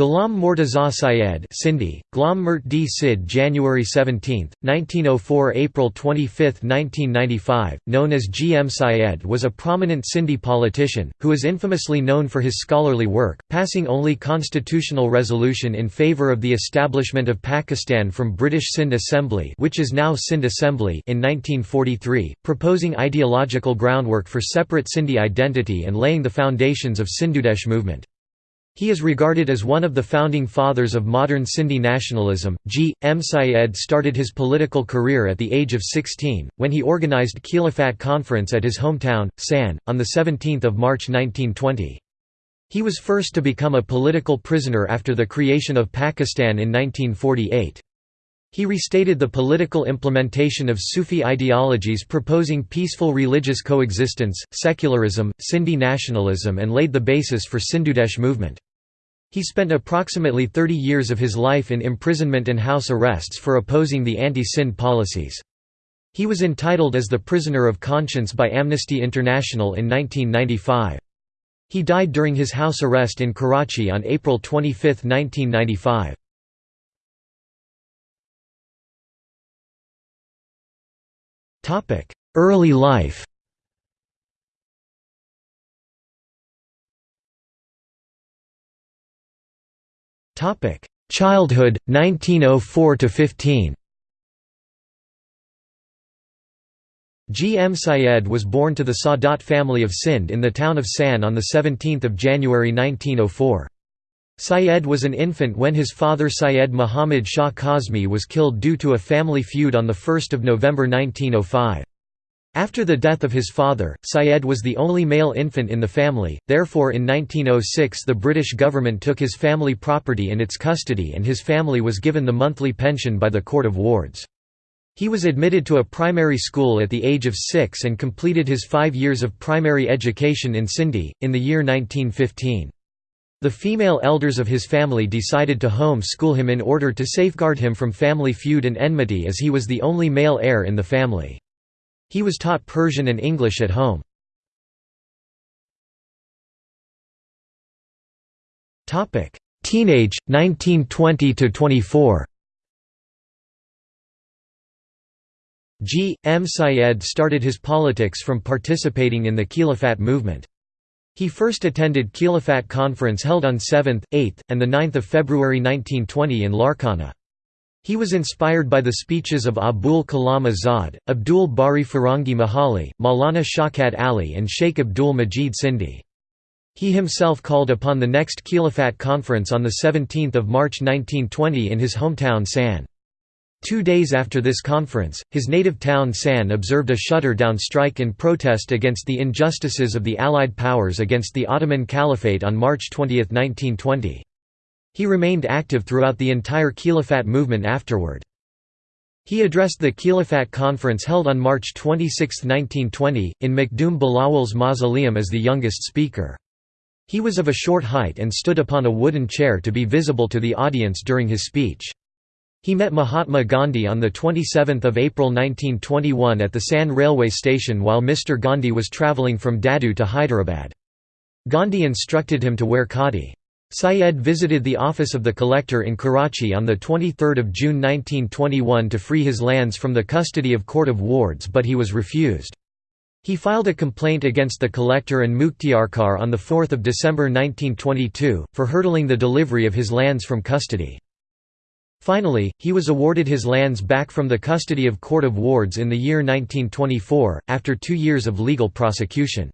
Ghulam Mortaza Syed Sindhi, Ghulam Mert D. Sid January 17, 1904 – April 25, 1995, known as G. M. Syed was a prominent Sindhi politician, who is infamously known for his scholarly work, passing only constitutional resolution in favour of the establishment of Pakistan from British Sindh Assembly which is now Sindh Assembly in 1943, proposing ideological groundwork for separate Sindhi identity and laying the foundations of Sindhudesh movement. He is regarded as one of the founding fathers of modern Sindhi nationalism. G. M. Syed started his political career at the age of 16, when he organised Khilafat Conference at his hometown, Sann, on 17 March 1920. He was first to become a political prisoner after the creation of Pakistan in 1948. He restated the political implementation of Sufi ideologies proposing peaceful religious coexistence, secularism, Sindhi nationalism and laid the basis for Sindhudesh movement. He spent approximately 30 years of his life in imprisonment and house arrests for opposing the anti-Sindh policies. He was entitled as the prisoner of conscience by Amnesty International in 1995. He died during his house arrest in Karachi on April 25, 1995. Early life Childhood 1904 to 15 G. M. Syed was born to the Sadat family of Sindh in the town of Sann on 17 January 1904. Syed was an infant when his father Syed Muhammad Shah Kazmi was killed due to a family feud on 1 November 1905. After the death of his father, Syed was the only male infant in the family, therefore in 1906 the British government took his family property in its custody and his family was given the monthly pension by the Court of Wards. He was admitted to a primary school at the age of six and completed his five years of primary education in Sindhi, in the year 1915. The female elders of his family decided to home school him in order to safeguard him from family feud and enmity as he was the only male heir in the family. He was taught Persian and English at home. Teenage, 1920–24 G. M. Syed started his politics from participating in the Khilafat movement. He first attended Khilafat conference held on 7th, 8th, and 9 February 1920 in Larkana. He was inspired by the speeches of Abul Kalam Azad, Abdul Bari Firangi Mahali, Maulana Shaukat Ali and Sheikh Abdul Majid Sindhi. He himself called upon the next Khilafat conference on 17 March 1920 in his hometown Sann. Two days after this conference, his native town Sann observed a shutter-down strike in protest against the injustices of the Allied powers against the Ottoman Caliphate on March 20, 1920. He remained active throughout the entire Khilafat movement afterward. He addressed the Khilafat conference held on March 26, 1920, in Makhdoom Bilawal's mausoleum as the youngest speaker. He was of a short height and stood upon a wooden chair to be visible to the audience during his speech. He met Mahatma Gandhi on 27 April 1921 at the Sann railway station while Mr. Gandhi was travelling from Dadu to Hyderabad. Gandhi instructed him to wear khadi. Syed visited the office of the collector in Karachi on 23 June 1921 to free his lands from the custody of Court of Wards but he was refused. He filed a complaint against the collector and Mukhtiarkar on 4 December 1922, for hurdling the delivery of his lands from custody. Finally, he was awarded his lands back from the custody of Court of Wards in the year 1924, after two years of legal prosecution.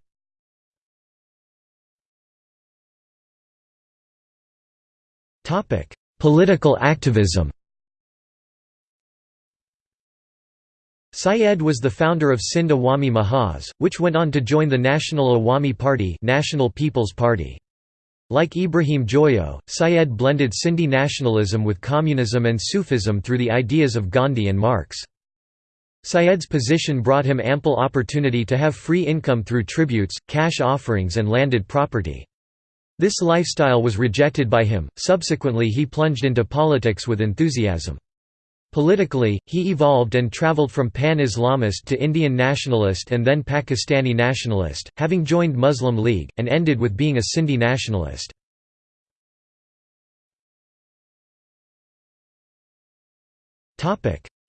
Topic: Political activism. Syed was the founder of Sindh Awami Mahaz, which went on to join the National Awami Party, National People's Party. Like Ibrahim Joyo, Syed blended Sindhi nationalism with communism and Sufism through the ideas of Gandhi and Marx. Syed's position brought him ample opportunity to have free income through tributes, cash offerings and landed property. This lifestyle was rejected by him, subsequently he plunged into politics with enthusiasm. Politically, he evolved and traveled from pan-Islamist to Indian nationalist and then Pakistani nationalist, having joined Muslim League, and ended with being a Sindhi nationalist.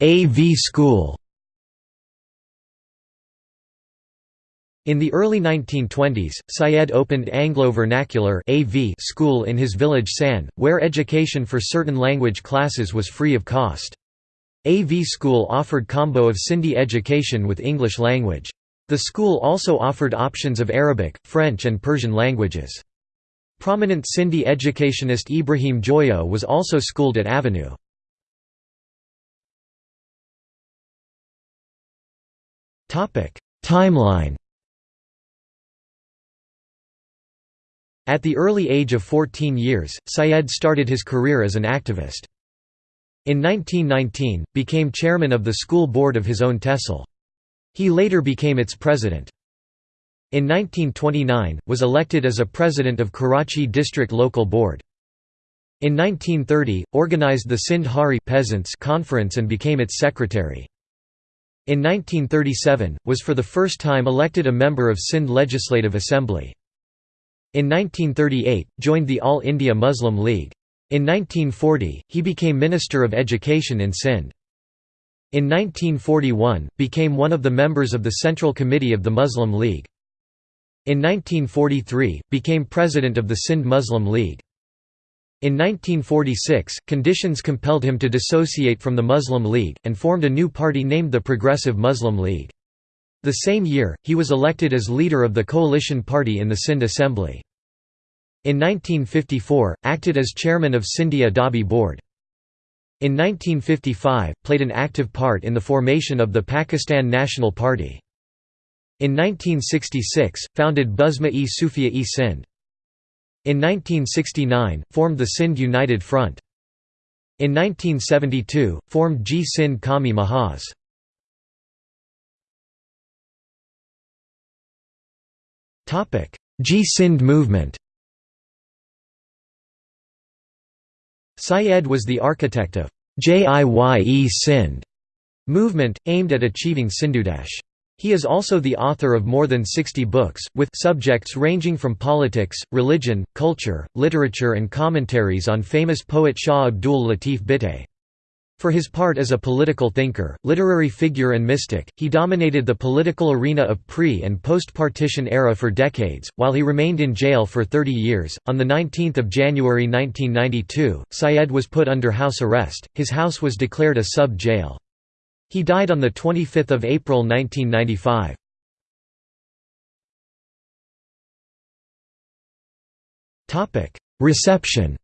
AV School In the early 1920s, Syed opened Anglo-Vernacular school in his village Sann, where education for certain language classes was free of cost. AV school offered combo of Sindhi education with English language. The school also offered options of Arabic, French and Persian languages. Prominent Sindhi educationist Ibrahim Joyo was also schooled at Avenue. Timeline At the early age of 14 years, Syed started his career as an activist. In 1919, became chairman of the school board of his own tehsil. He later became its president. In 1929, was elected as a president of Karachi District Local Board. In 1930, organized the Sindh Hari Peasants Conference and became its secretary. In 1937, was for the first time elected a member of Sindh Legislative Assembly. In 1938, joined the All India Muslim League. In 1940, he became Minister of Education in Sindh. In 1941, became one of the members of the Central Committee of the Muslim League. In 1943, became president of the Sindh Muslim League. In 1946, conditions compelled him to dissociate from the Muslim League, and formed a new party named the Progressive Muslim League. The same year, he was elected as leader of the coalition party in the Sindh Assembly. In 1954, acted as chairman of Sindhi Adabi Board. In 1955, played an active part in the formation of the Pakistan National Party. In 1966, founded Buzma-e Sufia-e Sindh. In 1969, formed the Sindh United Front. In 1972, formed Jiye Sindh Qawmi Mahaz. Jiye Sindh movement Syed was the architect of Jiye Sindh movement, aimed at achieving Sindhudesh. He is also the author of more than 60 books, with subjects ranging from politics, religion, culture, literature and commentaries on famous poet Shah Abdul Latif Bhittai. For his part as a political thinker, literary figure and mystic, he dominated the political arena of pre- and post-partition era for decades, while he remained in jail for 30 years. On 19 January 1992, Syed was put under house arrest, his house was declared a sub-jail. He died on 25 April 1995. Reception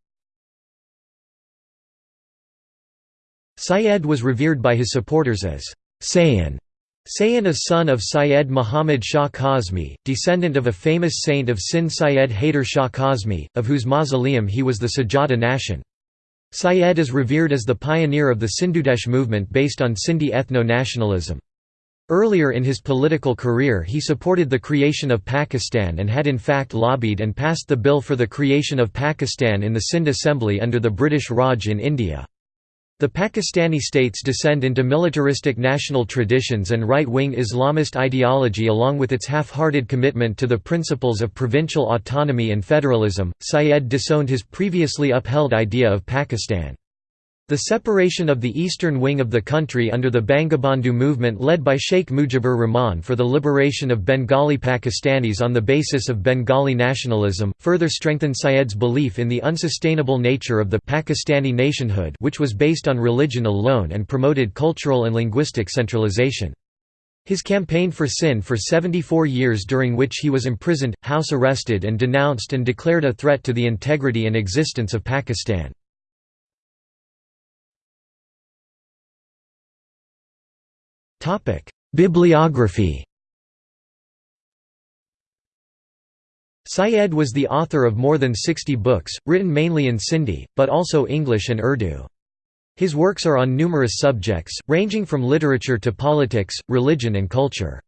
Syed was revered by his supporters as Sayan. Sayan is son of Syed Muhammad Shah Kazmi, descendant of a famous saint of Sindh Syed Haider Shah Kazmi, of whose mausoleum he was the Sajjada Nashin. Syed is revered as the pioneer of the Sindhudesh movement based on Sindhi ethno-nationalism. Earlier in his political career he supported the creation of Pakistan and had in fact lobbied and passed the bill for the creation of Pakistan in the Sindh Assembly under the British Raj in India. The Pakistani states descend into militaristic national traditions and right-wing Islamist ideology along with its half-hearted commitment to the principles of provincial autonomy and federalism. Syed disowned his previously upheld idea of Pakistan. The separation of the eastern wing of the country under the Bangabandhu movement led by Sheikh Mujibur Rahman for the liberation of Bengali Pakistanis on the basis of Bengali nationalism, further strengthened Syed's belief in the unsustainable nature of the Pakistani nationhood which was based on religion alone and promoted cultural and linguistic centralization. His campaign for Sindh for 74 years during which he was imprisoned, house arrested and denounced and declared a threat to the integrity and existence of Pakistan. Bibliography Syed was the author of more than 60 books, written mainly in Sindhi, but also English and Urdu. His works are on numerous subjects, ranging from literature to politics, religion and culture.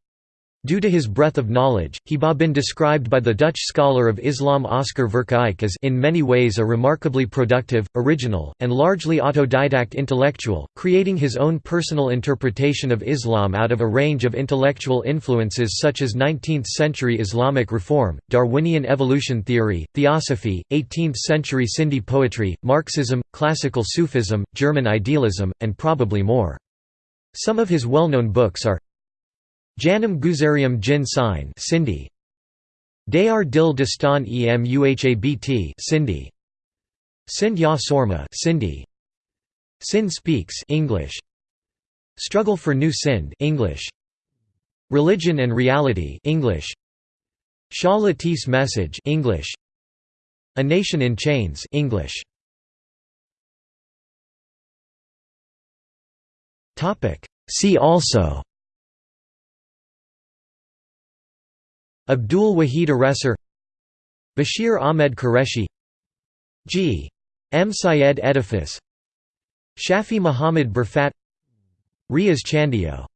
Due to his breadth of knowledge, he been described by the Dutch scholar of Islam Oskar Verkaaik as in many ways a remarkably productive, original, and largely autodidact intellectual, creating his own personal interpretation of Islam out of a range of intellectual influences such as 19th-century Islamic reform, Darwinian evolution theory, theosophy, 18th-century Sindhi poetry, Marxism, classical Sufism, German idealism, and probably more. Some of his well-known books are Janam Guzarium Jin Sign Sindhi Dayar Dil Dastan em Uhabt Sindhi Sindh Ya Sorma Sindhi Sindh Speaks English. Struggle for New Sindh English. Religion and Reality English. Shah Latif's Message English. A Nation in Chains English. Topic. See also Abdul Wahid Aresar Bashir Ahmed Qureshi G. M. Syed Edifice Shafi Muhammad Burfat Riaz Chandio